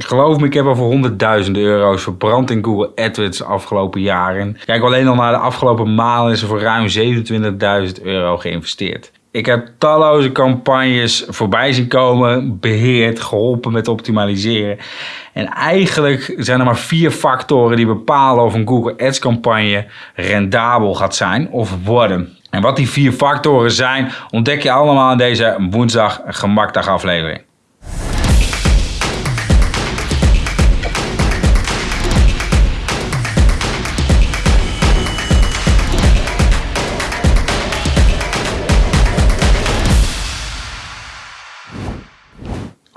Geloof me, ik heb al voor honderdduizenden euro's verbrand in Google AdWords de afgelopen jaren. Kijk alleen al naar de afgelopen maanden is er voor ruim 27.000 euro geïnvesteerd. Ik heb talloze campagnes voorbij zien komen, beheerd, geholpen met optimaliseren. En eigenlijk zijn er maar vier factoren die bepalen of een Google Ads campagne rendabel gaat zijn of worden. En wat die vier factoren zijn, ontdek je allemaal in deze woensdag gemakdag aflevering.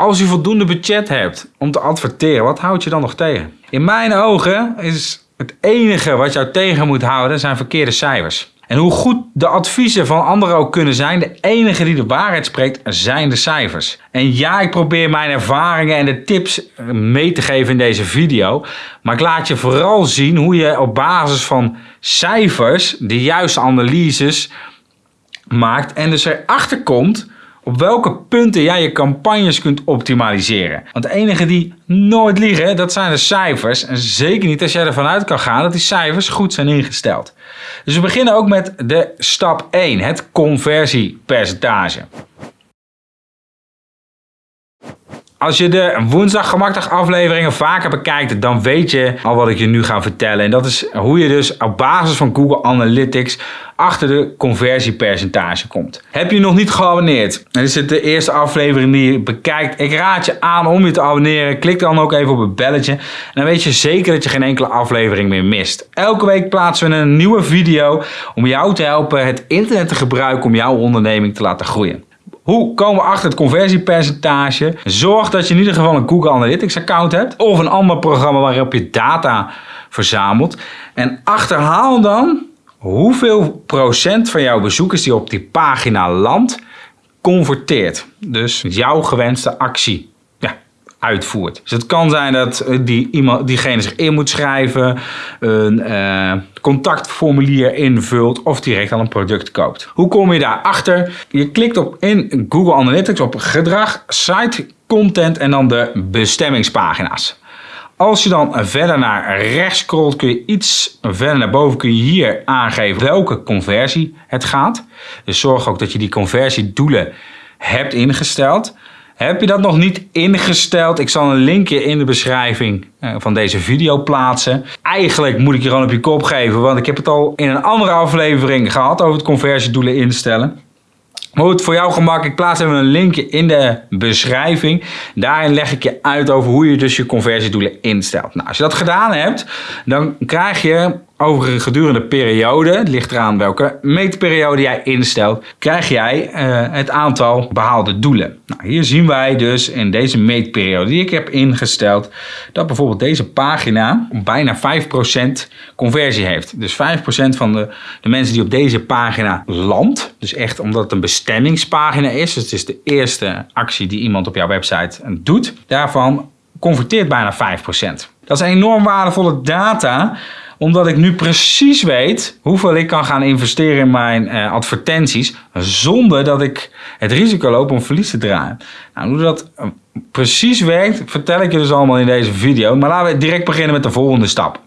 Als je voldoende budget hebt om te adverteren, wat houdt je dan nog tegen? In mijn ogen is het enige wat jou tegen moet houden zijn verkeerde cijfers. En hoe goed de adviezen van anderen ook kunnen zijn, de enige die de waarheid spreekt zijn de cijfers. En ja, ik probeer mijn ervaringen en de tips mee te geven in deze video. Maar ik laat je vooral zien hoe je op basis van cijfers de juiste analyses maakt en dus erachter komt op welke punten jij je campagnes kunt optimaliseren. Want de enige die nooit liegen, dat zijn de cijfers. En zeker niet als jij ervan uit kan gaan dat die cijfers goed zijn ingesteld. Dus we beginnen ook met de stap 1, het conversiepercentage. Als je de woensdag gemakdag afleveringen vaker bekijkt, dan weet je al wat ik je nu ga vertellen. En dat is hoe je dus op basis van Google Analytics achter de conversiepercentage komt. Heb je nog niet geabonneerd? Dan is het de eerste aflevering die je bekijkt. Ik raad je aan om je te abonneren. Klik dan ook even op het belletje. En dan weet je zeker dat je geen enkele aflevering meer mist. Elke week plaatsen we een nieuwe video om jou te helpen het internet te gebruiken om jouw onderneming te laten groeien. Hoe komen we achter het conversiepercentage? Zorg dat je in ieder geval een Google Analytics account hebt of een ander programma waarop je data verzamelt. En achterhaal dan hoeveel procent van jouw bezoekers die op die pagina landt converteert. Dus jouw gewenste actie uitvoert. Dus het kan zijn dat eh, die, iemand, diegene zich in moet schrijven, een uh, contactformulier invult of direct al een product koopt. Hoe kom je daarachter? Je klikt op in Google Analytics op gedrag, site, content en dan de bestemmingspagina's. Als je dan verder naar rechts scrolt, kun je iets verder naar boven kun je hier aangeven welke conversie het gaat. Dus zorg ook dat je die conversiedoelen hebt ingesteld. Heb je dat nog niet ingesteld? Ik zal een linkje in de beschrijving eh, van deze video plaatsen. Eigenlijk moet ik je gewoon op je kop geven, want ik heb het al in een andere aflevering gehad over het conversiedoelen instellen. Maar goed, voor jouw gemak, ik plaats even een linkje in de beschrijving. Daarin leg ik je uit over hoe je dus je conversiedoelen instelt. Nou, als je dat gedaan hebt, dan krijg je over een gedurende periode, het ligt eraan welke meetperiode jij instelt, krijg jij uh, het aantal behaalde doelen. Nou, hier zien wij dus in deze meetperiode die ik heb ingesteld, dat bijvoorbeeld deze pagina bijna 5% conversie heeft. Dus 5% van de, de mensen die op deze pagina landt, dus echt omdat het een bestemmingspagina is, dus het is de eerste actie die iemand op jouw website doet, daarvan converteert bijna 5%. Dat is enorm waardevolle data omdat ik nu precies weet hoeveel ik kan gaan investeren in mijn uh, advertenties. Zonder dat ik het risico loop om verlies te draaien. Nou, hoe dat uh, precies werkt, vertel ik je dus allemaal in deze video. Maar laten we direct beginnen met de volgende stap.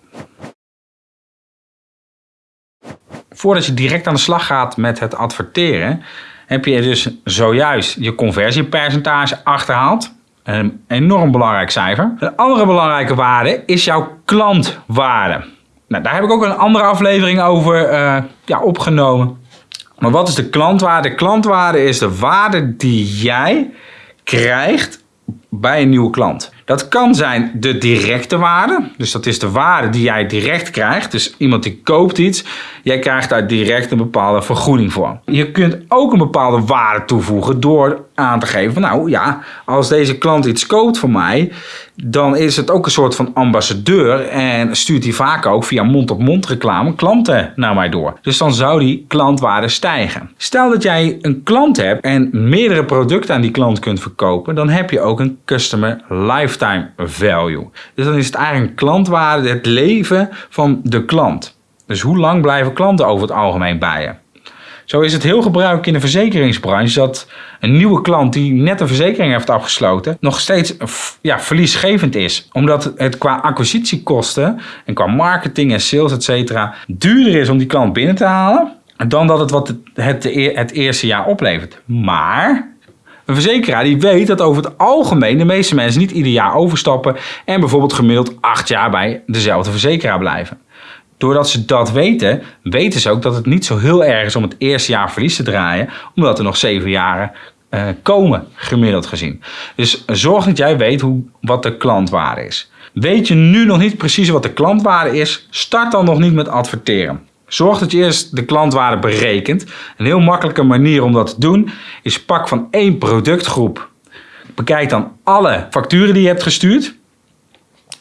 Voordat je direct aan de slag gaat met het adverteren, heb je dus zojuist je conversiepercentage achterhaald. Een enorm belangrijk cijfer. Een andere belangrijke waarde is jouw klantwaarde. Nou, daar heb ik ook een andere aflevering over uh, ja, opgenomen. Maar wat is de klantwaarde? De klantwaarde is de waarde die jij krijgt bij een nieuwe klant. Dat kan zijn de directe waarde. Dus dat is de waarde die jij direct krijgt. Dus iemand die koopt iets. Jij krijgt daar direct een bepaalde vergoeding voor. Je kunt ook een bepaalde waarde toevoegen door aan te geven. nou ja, als deze klant iets koopt van mij. Dan is het ook een soort van ambassadeur. En stuurt hij vaak ook via mond-op-mond reclame klanten naar mij door. Dus dan zou die klantwaarde stijgen. Stel dat jij een klant hebt en meerdere producten aan die klant kunt verkopen. Dan heb je ook een customer lifetime value. Dus dan is het eigenlijk klantwaarde, het leven van de klant. Dus hoe lang blijven klanten over het algemeen bij je? Zo is het heel gebruikelijk in de verzekeringsbranche dat een nieuwe klant die net een verzekering heeft afgesloten nog steeds ja, verliesgevend is. Omdat het qua acquisitiekosten en qua marketing en sales et cetera duurder is om die klant binnen te halen dan dat het wat het, het, het eerste jaar oplevert. Maar een verzekeraar die weet dat over het algemeen de meeste mensen niet ieder jaar overstappen en bijvoorbeeld gemiddeld acht jaar bij dezelfde verzekeraar blijven. Doordat ze dat weten, weten ze ook dat het niet zo heel erg is om het eerste jaar verlies te draaien, omdat er nog zeven jaren uh, komen, gemiddeld gezien. Dus zorg dat jij weet hoe, wat de klantwaarde is. Weet je nu nog niet precies wat de klantwaarde is, start dan nog niet met adverteren. Zorg dat je eerst de klantwaarde berekent. Een heel makkelijke manier om dat te doen is pak van één productgroep. Bekijk dan alle facturen die je hebt gestuurd.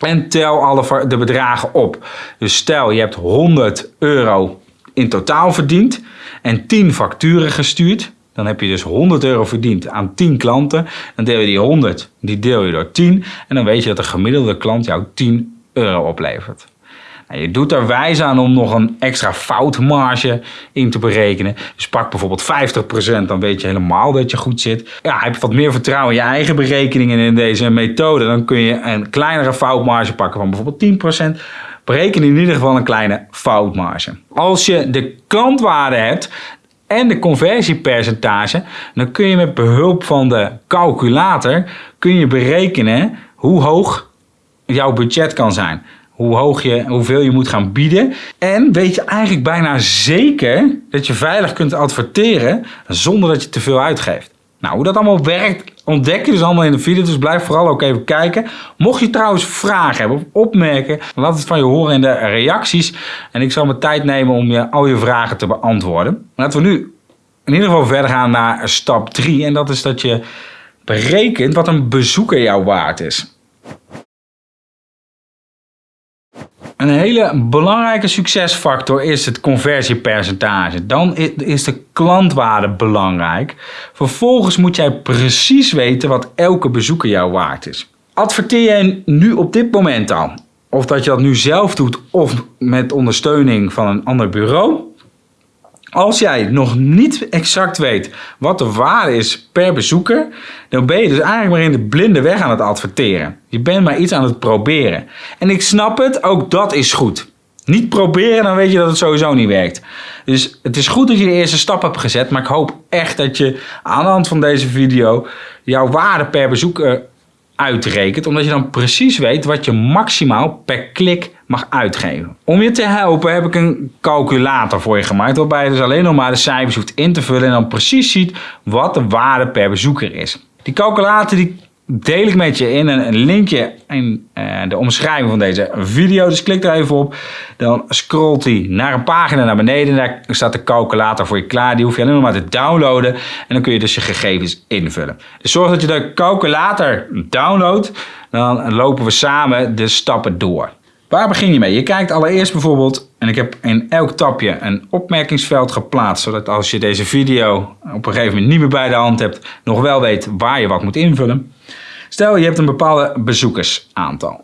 En tel alle de bedragen op. Dus stel je hebt 100 euro in totaal verdiend en 10 facturen gestuurd. Dan heb je dus 100 euro verdiend aan 10 klanten. Dan deel je die 100, die deel je door 10. En dan weet je dat de gemiddelde klant jou 10 euro oplevert. Je doet er wijs aan om nog een extra foutmarge in te berekenen. Dus pak bijvoorbeeld 50%, dan weet je helemaal dat je goed zit. Ja, heb je wat meer vertrouwen in je eigen berekeningen in deze methode, dan kun je een kleinere foutmarge pakken van bijvoorbeeld 10%. Bereken in ieder geval een kleine foutmarge. Als je de klantwaarde hebt, en de conversiepercentage, dan kun je met behulp van de calculator kun je berekenen hoe hoog jouw budget kan zijn hoe hoog je, hoeveel je moet gaan bieden. En weet je eigenlijk bijna zeker dat je veilig kunt adverteren zonder dat je te veel uitgeeft. Nou, hoe dat allemaal werkt, ontdek je dus allemaal in de video. Dus blijf vooral ook even kijken. Mocht je trouwens vragen hebben of opmerken, laat het van je horen in de reacties. En ik zal mijn tijd nemen om je, al je vragen te beantwoorden. Laten we nu in ieder geval verder gaan naar stap 3. En dat is dat je berekent wat een bezoeker jou waard is. Een hele belangrijke succesfactor is het conversiepercentage. Dan is de klantwaarde belangrijk. Vervolgens moet jij precies weten wat elke bezoeker jou waard is. Adverteer jij nu op dit moment al? Of dat je dat nu zelf doet of met ondersteuning van een ander bureau? Als jij nog niet exact weet wat de waarde is per bezoeker, dan ben je dus eigenlijk maar in de blinde weg aan het adverteren. Je bent maar iets aan het proberen. En ik snap het, ook dat is goed. Niet proberen, dan weet je dat het sowieso niet werkt. Dus het is goed dat je de eerste stap hebt gezet, maar ik hoop echt dat je aan de hand van deze video jouw waarde per bezoeker uitrekent, omdat je dan precies weet wat je maximaal per klik mag uitgeven. Om je te helpen heb ik een calculator voor je gemaakt, waarbij je dus alleen nog maar de cijfers hoeft in te vullen en dan precies ziet wat de waarde per bezoeker is. Die calculator die deel ik met je in een linkje in uh, de omschrijving van deze video. Dus klik er even op. Dan scrolt hij naar een pagina naar beneden. Daar staat de calculator voor je klaar. Die hoef je alleen nog maar te downloaden. En dan kun je dus je gegevens invullen. Dus zorg dat je de calculator downloadt. Dan lopen we samen de stappen door. Waar begin je mee? Je kijkt allereerst bijvoorbeeld, en ik heb in elk tapje een opmerkingsveld geplaatst, zodat als je deze video op een gegeven moment niet meer bij de hand hebt, nog wel weet waar je wat moet invullen. Stel je hebt een bepaalde bezoekersaantal.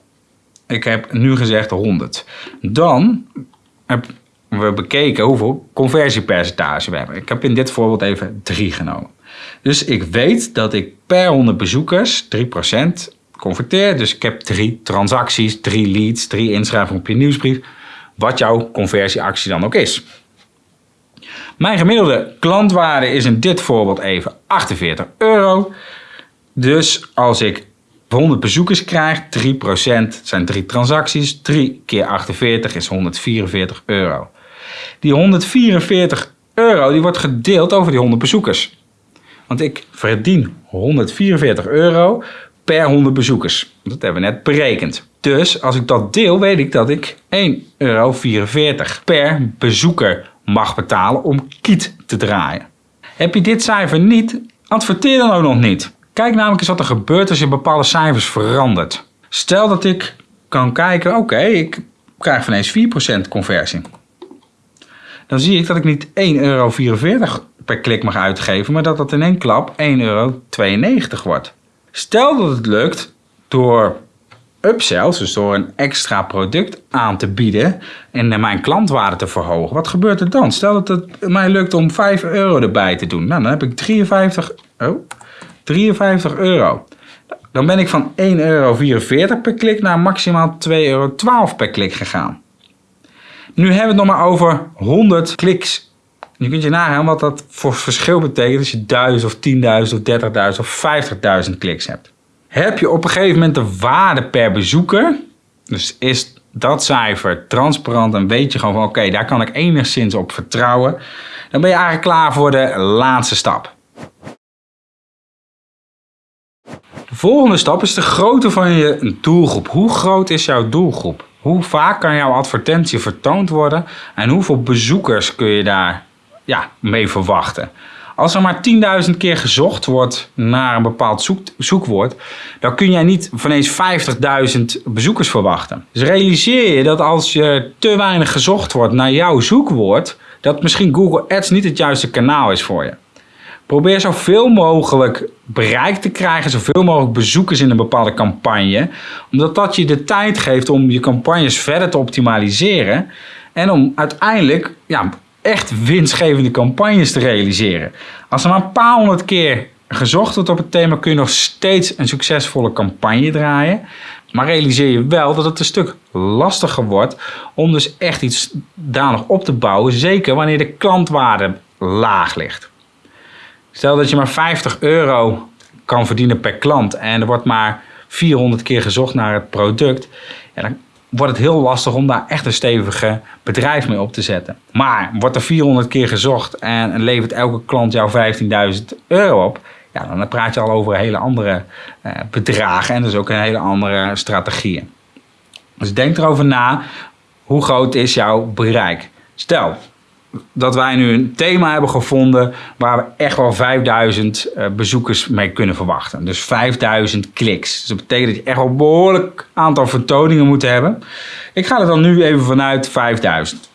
Ik heb nu gezegd 100. Dan hebben we bekeken hoeveel conversiepercentage we hebben. Ik heb in dit voorbeeld even 3 genomen. Dus ik weet dat ik per 100 bezoekers 3% converteer. Dus ik heb drie transacties, drie leads, drie inschrijvingen op je nieuwsbrief. Wat jouw conversieactie dan ook is. Mijn gemiddelde klantwaarde is in dit voorbeeld even 48 euro. Dus als ik 100 bezoekers krijg, 3% zijn 3 transacties, 3 keer 48 is 144 euro. Die 144 euro die wordt gedeeld over die 100 bezoekers. Want ik verdien 144 euro per 100 bezoekers. Dat hebben we net berekend. Dus als ik dat deel, weet ik dat ik 1,44 euro per bezoeker mag betalen om kiet te draaien. Heb je dit cijfer niet, adverteer dan ook nog niet. Kijk namelijk eens wat er gebeurt als je bepaalde cijfers verandert. Stel dat ik kan kijken, oké, ik krijg van eens 4% conversie. Dan zie ik dat ik niet 1,44 euro per klik mag uitgeven, maar dat dat in één klap 1,92 euro wordt. Stel dat het lukt door upsells, dus door een extra product aan te bieden en mijn klantwaarde te verhogen, wat gebeurt er dan? Stel dat het mij lukt om 5 euro erbij te doen. Nou, dan heb ik 53, oh, 53 euro. Dan ben ik van 1,44 euro per klik naar maximaal 2,12 euro per klik gegaan. Nu hebben we het nog maar over 100 kliks. Je kunt je nagaan wat dat voor verschil betekent als je 1000 of 10.000 of 30.000 of 50.000 kliks hebt. Heb je op een gegeven moment de waarde per bezoeker, dus is dat cijfer transparant en weet je gewoon van oké, daar kan ik enigszins op vertrouwen, dan ben je eigenlijk klaar voor de laatste stap. Volgende stap is de grootte van je doelgroep. Hoe groot is jouw doelgroep? Hoe vaak kan jouw advertentie vertoond worden en hoeveel bezoekers kun je daar ja, mee verwachten? Als er maar 10.000 keer gezocht wordt naar een bepaald zoek, zoekwoord, dan kun jij niet van eens 50.000 bezoekers verwachten. Dus realiseer je dat als je te weinig gezocht wordt naar jouw zoekwoord, dat misschien Google Ads niet het juiste kanaal is voor je. Probeer zoveel mogelijk bereik te krijgen, zoveel mogelijk bezoekers in een bepaalde campagne. Omdat dat je de tijd geeft om je campagnes verder te optimaliseren. En om uiteindelijk ja, echt winstgevende campagnes te realiseren. Als er maar een paar honderd keer gezocht wordt op het thema, kun je nog steeds een succesvolle campagne draaien. Maar realiseer je wel dat het een stuk lastiger wordt om dus echt iets daar nog op te bouwen. Zeker wanneer de klantwaarde laag ligt. Stel dat je maar 50 euro kan verdienen per klant en er wordt maar 400 keer gezocht naar het product. Dan wordt het heel lastig om daar echt een stevige bedrijf mee op te zetten. Maar wordt er 400 keer gezocht en levert elke klant jou 15.000 euro op, ja, dan praat je al over hele andere eh, bedragen en dus ook een hele andere strategieën. Dus denk erover na, hoe groot is jouw bereik? Stel, dat wij nu een thema hebben gevonden waar we echt wel 5000 uh, eh, bezoekers mee kunnen verwachten. Dus 5000 kliks. Dus dat betekent dat je echt wel een behoorlijk aantal vertoningen moet hebben. Ik ga er dan nu even vanuit 5000.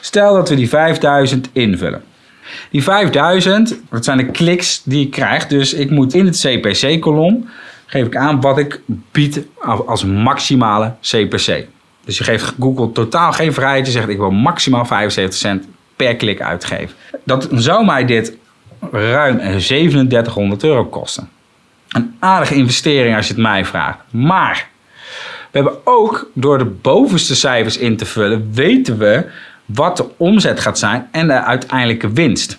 Stel dat we die 5000 invullen. Die 5000, dat zijn de kliks die ik krijg. Dus ik moet in het CPC-kolom geef ik aan wat ik bied als maximale CPC. Dus je geeft Google totaal geen vrijheid. Je zegt ik wil maximaal 75 cent per klik uitgeven. Dat zou mij dit ruim 3700 euro kosten. Een aardige investering als je het mij vraagt. Maar we hebben ook door de bovenste cijfers in te vullen, weten we wat de omzet gaat zijn en de uiteindelijke winst.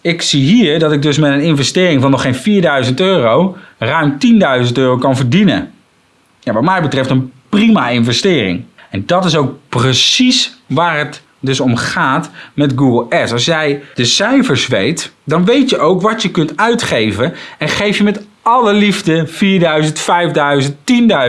Ik zie hier dat ik dus met een investering van nog geen 4000 euro ruim 10.000 euro kan verdienen. Ja, wat mij betreft een prima investering. En dat is ook precies waar het dus om gaat met Google Ads. Als jij de cijfers weet, dan weet je ook wat je kunt uitgeven en geef je met alle liefde 4000, 5000,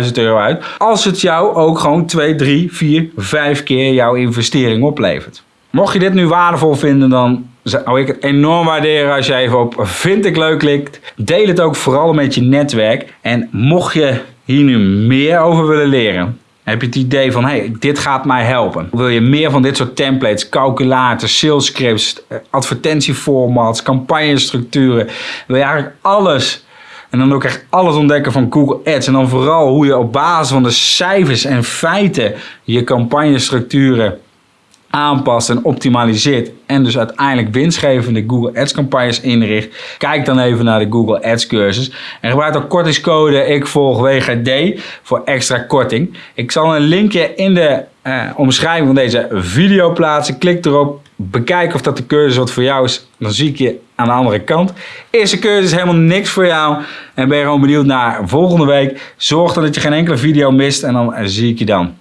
10.000 euro uit. Als het jou ook gewoon 2, 3, 4, 5 keer jouw investering oplevert. Mocht je dit nu waardevol vinden, dan zou ik het enorm waarderen als je even op vind ik leuk klikt. Deel het ook vooral met je netwerk. En mocht je hier nu meer over willen leren, heb je het idee van, hey, dit gaat mij helpen. Wil je meer van dit soort templates, calculators, sales scripts, eh, advertentieformats, campagnestructuren. Wil je eigenlijk alles en dan ook echt alles ontdekken van Google Ads. En dan vooral hoe je op basis van de cijfers en feiten je campagnestructuren aanpast en optimaliseert en dus uiteindelijk winstgevende Google Ads campagnes inricht, kijk dan even naar de Google Ads cursus en gebruik dan kortingscode ik volg WGD voor extra korting. Ik zal een linkje in de uh, omschrijving van deze video plaatsen. Klik erop, bekijk of dat de cursus wat voor jou is. Dan zie ik je aan de andere kant. Is de cursus helemaal niks voor jou en ben je gewoon benieuwd naar volgende week. Zorg dan dat je geen enkele video mist en dan zie ik je dan.